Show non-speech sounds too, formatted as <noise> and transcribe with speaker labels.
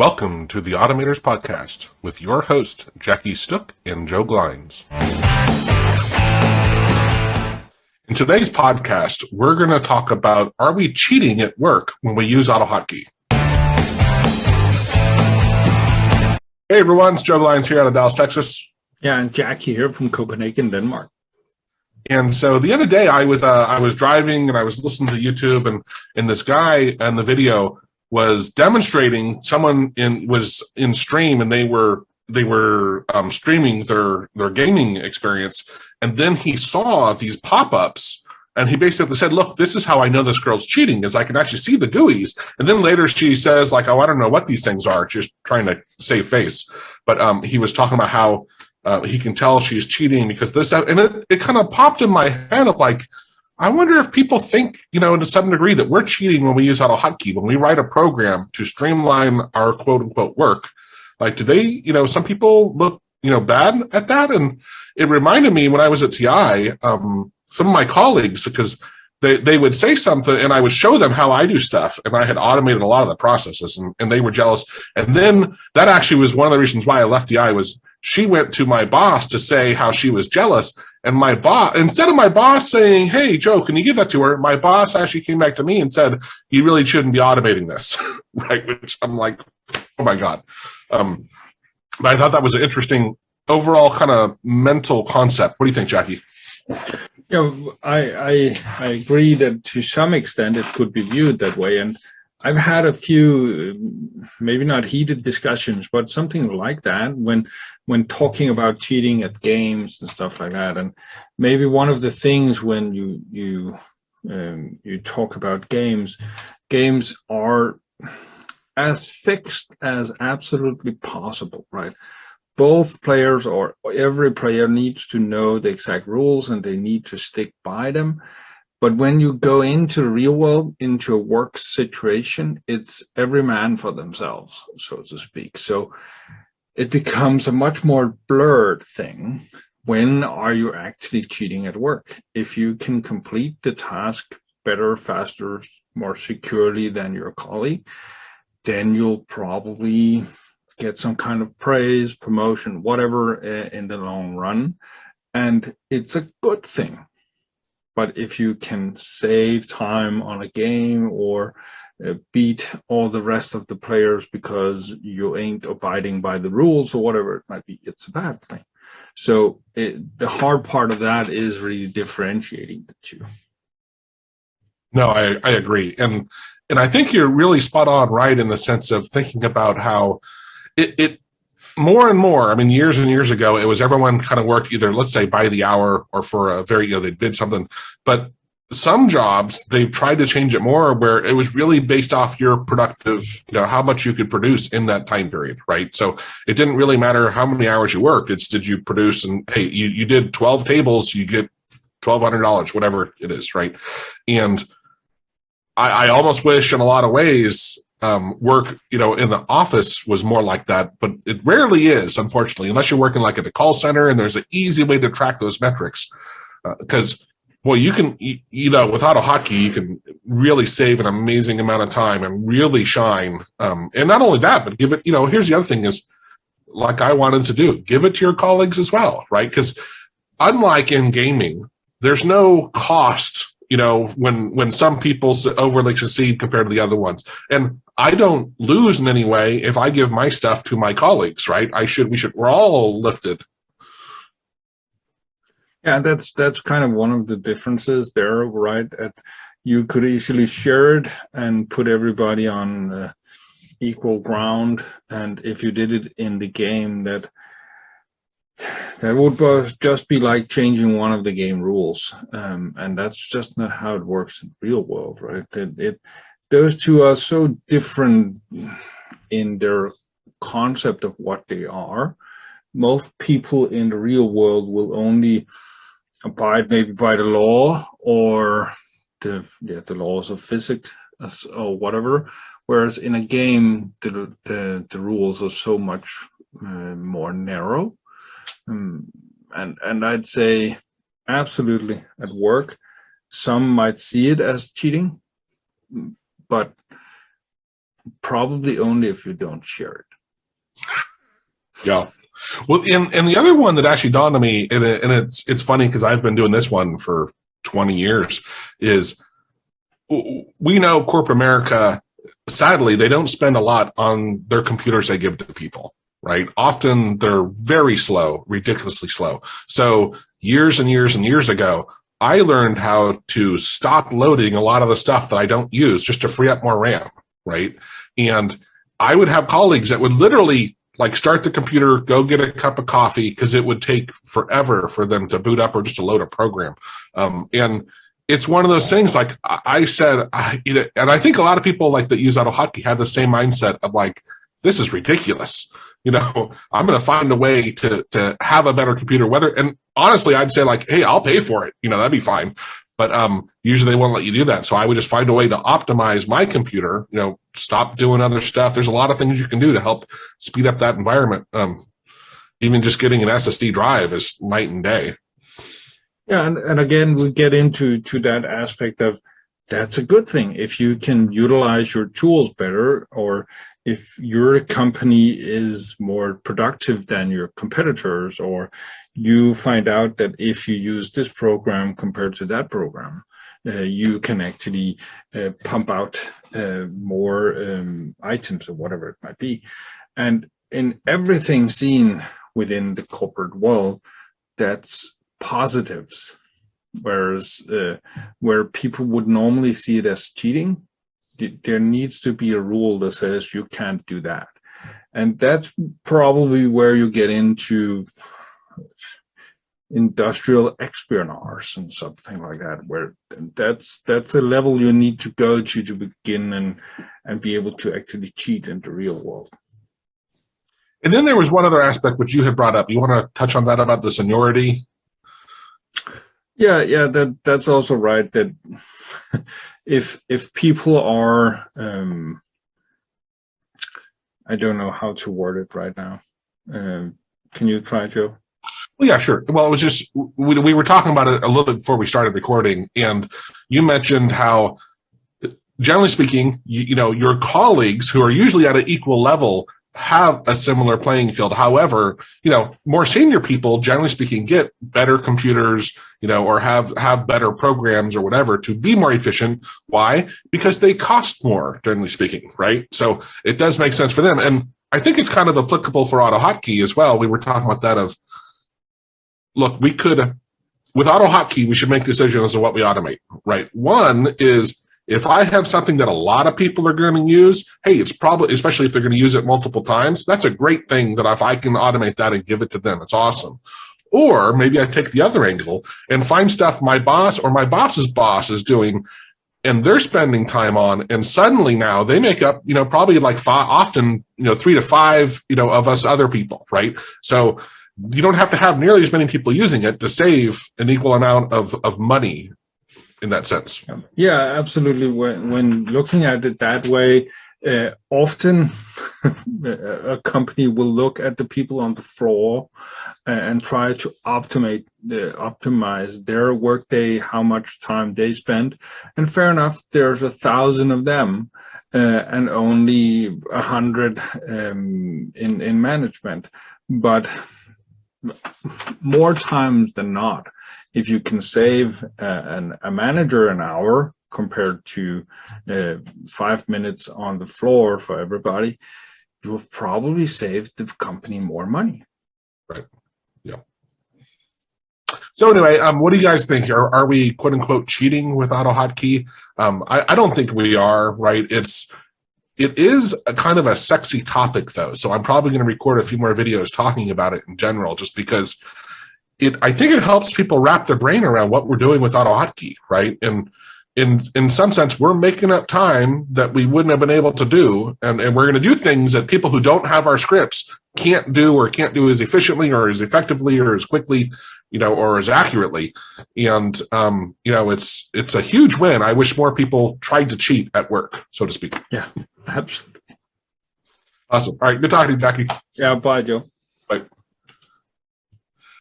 Speaker 1: Welcome to the Automators Podcast with your host, Jackie Sztuk and Joe Glines. In today's podcast, we're going to talk about are we cheating at work when we use AutoHotkey? Hey everyone, it's Joe Glines here out of Dallas, Texas.
Speaker 2: Yeah, and Jackie here from Copenhagen, Denmark.
Speaker 1: And so the other day I was uh, I was driving and I was listening to YouTube and and this guy and the video was demonstrating someone in was in stream and they were they were um, streaming their their gaming experience. And then he saw these pop-ups and he basically said look this is how i know this girl's cheating is i can actually see the GUIs. And then later she says like oh i don't know what these things are. She's trying to save face. But um, he was talking about how uh, he can tell she's cheating because this and it, it kind of popped in my head of like I wonder if people think, you know, to some degree that we're cheating when we use AutoHotkey, when we write a program to streamline our quote unquote work. Like, do they, you know, some people look, you know, bad at that. And it reminded me when I was at TI, um, some of my colleagues, because they, they would say something and I would show them how I do stuff. And I had automated a lot of the processes and, and they were jealous. And then that actually was one of the reasons why I left TI was she went to my boss to say how she was jealous. And my boss, instead of my boss saying, Hey, Joe, can you give that to her? My boss actually came back to me and said, you really shouldn't be automating this. <laughs> right. Which I'm like, Oh my God. Um, but I thought that was an interesting overall kind of mental concept. What do you think, Jackie?
Speaker 2: Yeah, I, I, I agree that to some extent it could be viewed that way. And I've had a few, maybe not heated discussions, but something like that when when talking about cheating at games and stuff like that. And maybe one of the things when you you um, you talk about games, games are as fixed as absolutely possible, right? Both players or every player needs to know the exact rules and they need to stick by them but when you go into the real world, into a work situation, it's every man for themselves, so to speak. So it becomes a much more blurred thing. When are you actually cheating at work? If you can complete the task better, faster, more securely than your colleague, then you'll probably get some kind of praise, promotion, whatever eh, in the long run. And it's a good thing but if you can save time on a game or uh, beat all the rest of the players because you ain't abiding by the rules or whatever it might be, it's a bad thing. So it, the hard part of that is really differentiating the two.
Speaker 1: No, I, I agree. And and I think you're really spot on right in the sense of thinking about how it, it more and more, I mean, years and years ago, it was everyone kind of worked either, let's say, by the hour or for a very, you know, they bid something. But some jobs, they've tried to change it more where it was really based off your productive, you know, how much you could produce in that time period, right? So it didn't really matter how many hours you worked. It's did you produce and hey, you, you did 12 tables, you get $1,200, whatever it is, right? And I, I almost wish in a lot of ways um, work, you know, in the office was more like that, but it rarely is, unfortunately, unless you're working like at a call center and there's an easy way to track those metrics. Because, uh, well, you can, you know, with AutoHotkey, you can really save an amazing amount of time and really shine. Um, and not only that, but give it, you know, here's the other thing is, like I wanted to do, give it to your colleagues as well, right? Because unlike in gaming, there's no cost you know, when when some people overly succeed compared to the other ones. And I don't lose in any way if I give my stuff to my colleagues, right? I should, we should, we're all lifted.
Speaker 2: Yeah, that's that's kind of one of the differences there, right? At, you could easily share it and put everybody on uh, equal ground. And if you did it in the game, that that would just be like changing one of the game rules um, and that's just not how it works in real world right it, it, those two are so different in their concept of what they are. Most people in the real world will only abide maybe by the law or the yeah, the laws of physics or whatever. Whereas in a game the the, the rules are so much uh, more narrow. Um, and and I'd say absolutely at work, some might see it as cheating, but probably only if you don't share it.
Speaker 1: Yeah. Well, and, and the other one that actually dawned on me, and, it, and it's it's funny because I've been doing this one for 20 years, is we know corporate America, sadly, they don't spend a lot on their computers they give to people, right? Often they're very slow, ridiculously slow. So years and years and years ago, I learned how to stop loading a lot of the stuff that I don't use just to free up more RAM, right? And I would have colleagues that would literally like start the computer, go get a cup of coffee because it would take forever for them to boot up or just to load a program. Um, and it's one of those things like I said, I, you know, and I think a lot of people like that use AutoHotkey have the same mindset of like, this is ridiculous. You know, I'm going to find a way to to have a better computer. Whether and honestly, I'd say like, hey, I'll pay for it. You know, that'd be fine. But um, usually they won't let you do that. So I would just find a way to optimize my computer. You know, stop doing other stuff. There's a lot of things you can do to help speed up that environment. Um, even just getting an SSD drive is night and day.
Speaker 2: Yeah, and, and again, we get into to that aspect of that's a good thing if you can utilize your tools better or if your company is more productive than your competitors or you find out that if you use this program compared to that program uh, you can actually uh, pump out uh, more um, items or whatever it might be. And in everything seen within the corporate world that's positives. Whereas uh, where people would normally see it as cheating there needs to be a rule that says you can't do that. And that's probably where you get into industrial espionage and something like that where that's that's a level you need to go to to begin and and be able to actually cheat in the real world.
Speaker 1: And then there was one other aspect which you had brought up. You want to touch on that about the seniority?
Speaker 2: Yeah yeah that that's also right that <laughs> if if people are um i don't know how to word it right now um can you try joe
Speaker 1: well, yeah, sure. Well, it was just we, we were talking about it a little bit before we started recording, and you mentioned how, generally speaking, you, you know, your colleagues who are usually at an equal level have a similar playing field. However, you know, more senior people, generally speaking, get better computers, you know, or have have better programs or whatever to be more efficient. Why? Because they cost more, generally speaking, right? So it does make sense for them. And I think it's kind of applicable for AutoHotkey as well. We were talking about that of, look, we could, with AutoHotkey, we should make decisions to what we automate, right? One is if I have something that a lot of people are going to use, hey, it's probably, especially if they're going to use it multiple times, that's a great thing that if I can automate that and give it to them, it's awesome. Or maybe I take the other angle and find stuff my boss or my boss's boss is doing and they're spending time on and suddenly now they make up you know probably like five often you know three to five you know of us other people right so you don't have to have nearly as many people using it to save an equal amount of of money in that sense.
Speaker 2: Yeah, absolutely. When, when looking at it that way, uh, often <laughs> a company will look at the people on the floor and try to optimize uh, optimize their workday, how much time they spend. And fair enough, there's a thousand of them uh, and only a hundred um, in in management, but more times than not, if you can save an, a manager an hour compared to uh, five minutes on the floor for everybody, you have probably saved the company more money.
Speaker 1: Right. Yeah. So anyway, um, what do you guys think? Are, are we quote unquote cheating with AutoHotkey? Um, I, I don't think we are, right? It's it is a kind of a sexy topic though. So I'm probably going to record a few more videos talking about it in general, just because it, I think it helps people wrap their brain around what we're doing with AutoHotkey, right? And in in some sense, we're making up time that we wouldn't have been able to do, and, and we're going to do things that people who don't have our scripts can't do or can't do as efficiently or as effectively or as quickly, you know, or as accurately. And um, you know, it's it's a huge win. I wish more people tried to cheat at work, so to speak.
Speaker 2: Yeah, absolutely.
Speaker 1: Awesome. All right, good talking to you, Jackie.
Speaker 2: Yeah, bye, Joe.
Speaker 1: Bye.